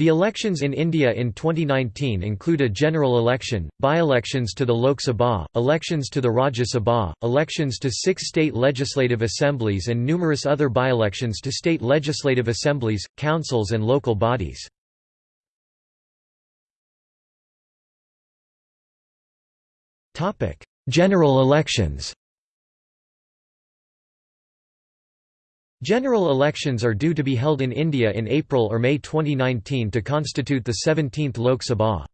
The elections in India in 2019 include a general election, by-elections to the Lok Sabha, elections to the Rajya Sabha, elections to six state legislative assemblies and numerous other by-elections to state legislative assemblies, councils and local bodies. General elections General elections are due to be held in India in April or May 2019 to constitute the 17th Lok Sabha.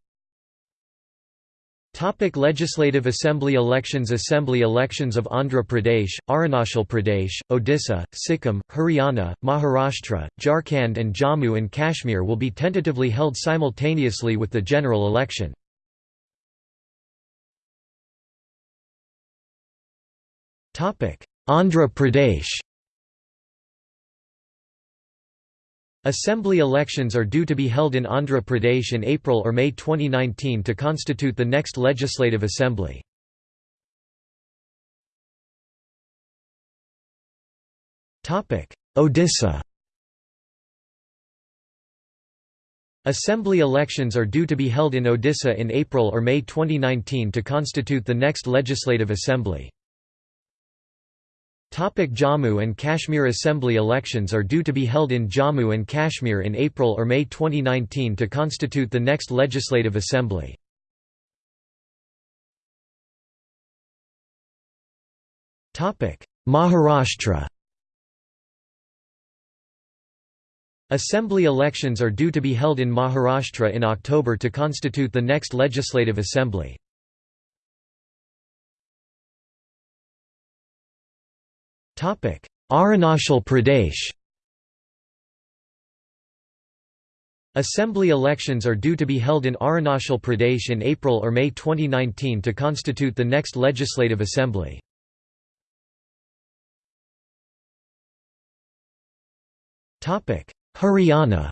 Topic Legislative Assembly elections Assembly elections of Andhra Pradesh, Arunachal Pradesh, Odisha, Sikkim, Haryana, Maharashtra, Jharkhand and Jammu and Kashmir will be tentatively held simultaneously with the general election. Andhra Pradesh Assembly elections are due to be held in Andhra Pradesh in April or May 2019 to constitute the next legislative assembly. Odisha Assembly elections are due to be held in Odisha in April or May 2019 to constitute the next legislative assembly. Topic Jammu and Kashmir Assembly elections are due to be held in Jammu and Kashmir in April or May 2019 to constitute the next legislative assembly. Maharashtra Assembly elections are due to be held in Maharashtra in October to constitute the next legislative assembly. Arunachal Pradesh Assembly elections are due to be held in Arunachal Pradesh in April or May 2019 to constitute the next legislative assembly. Haryana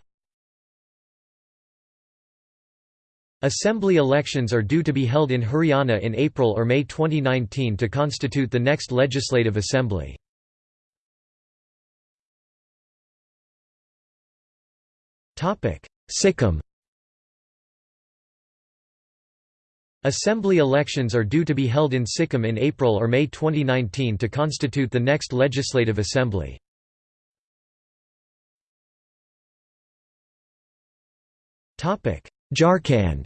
Assembly elections are due to be held in Haryana in April or May 2019 to constitute the next legislative assembly. Sikkim Assembly elections are due to be held in Sikkim in April or May 2019 to constitute the next legislative assembly. Jharkhand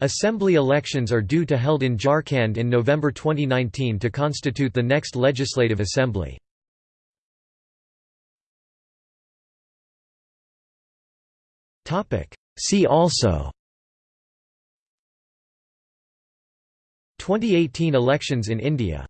Assembly elections are due to held in Jharkhand in November 2019 to constitute the next legislative assembly. See also. 2018 elections in India